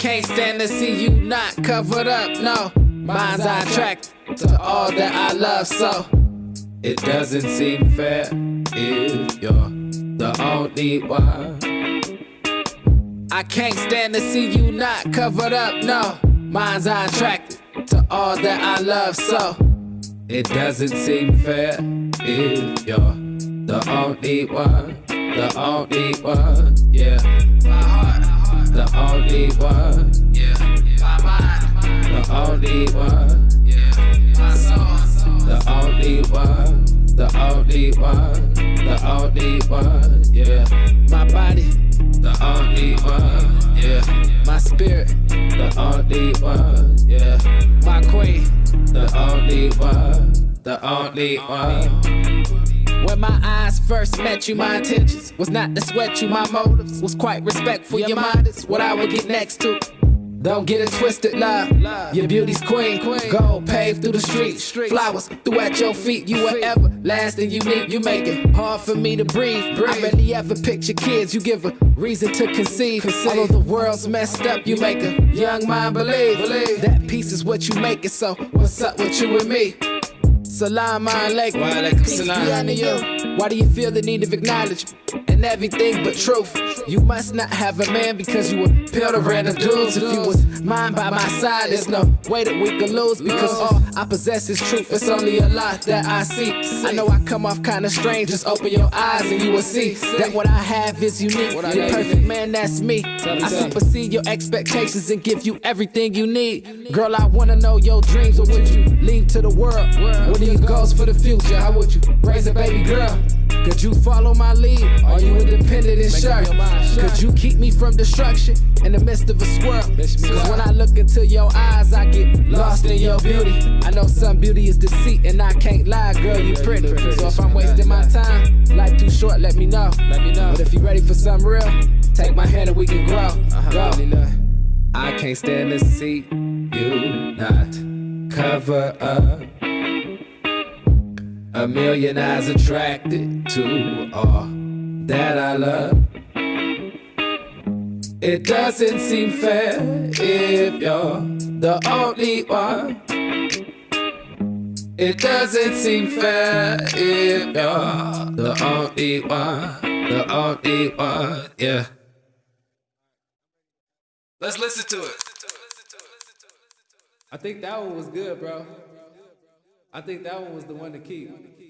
can't stand to see you not covered up, no. Mind's eye attracted to all that I love, so it doesn't seem fair if you're the only one. I can't stand to see you not covered up, no. Mind's eye attracted to all that I love, so it doesn't seem fair if you're the only one, the only one, only one, yeah. My mind, the only one, yeah. My soul, the only one, the only one, the only one, yeah. My body, the only one, yeah. My spirit, the only one, yeah. My queen, the only one, the only one. When my eyes first met you, my intentions was not to sweat you. My motives was quite respectful. Your mind is what I would get next to. Don't get it twisted, love. Your beauty's queen. Gold paved through the streets. Flowers through at your feet. You whatever, last and unique. You make it hard for me to breathe. I rarely ever picture kids. You give a reason to conceive. Although the world's messed up, you make a young mind believe. That peace is what you make it. So what's up with you and me? Salam alaikum. Peace be unto you. Why do you feel the need of acknowledgement and everything but truth? You must not have a man because you would peel to random dudes. If you was mine by my side, there's no way that we could lose because all I possess is truth. It's only a lot that I see. I know I come off kinda strange. Just open your eyes and you will see that what I have is unique. The perfect man, that's me. I supersede your expectations and give you everything you need. Girl, I wanna know your dreams. What would you leave to the world? What are your goals for the future? How would you raise a baby girl? Could you follow my lead? Are you independent and sure? Could you keep me from destruction in the midst of a swirl? Cause when I look into your eyes, I get lost in your beauty. I know some beauty is deceit, and I can't lie, girl, you pretty. So if I'm wasting my time, life too short, let me know. Let me know. But if you ready for something real, take my hand and we can grow. Go. I can't stand to see you not cover up. A million eyes attracted to all that I love. It doesn't seem fair if you're the only one. It doesn't seem fair if you're the only one, the only one, yeah. Let's listen to it. I think that one was good, bro. I think that one was the one to keep.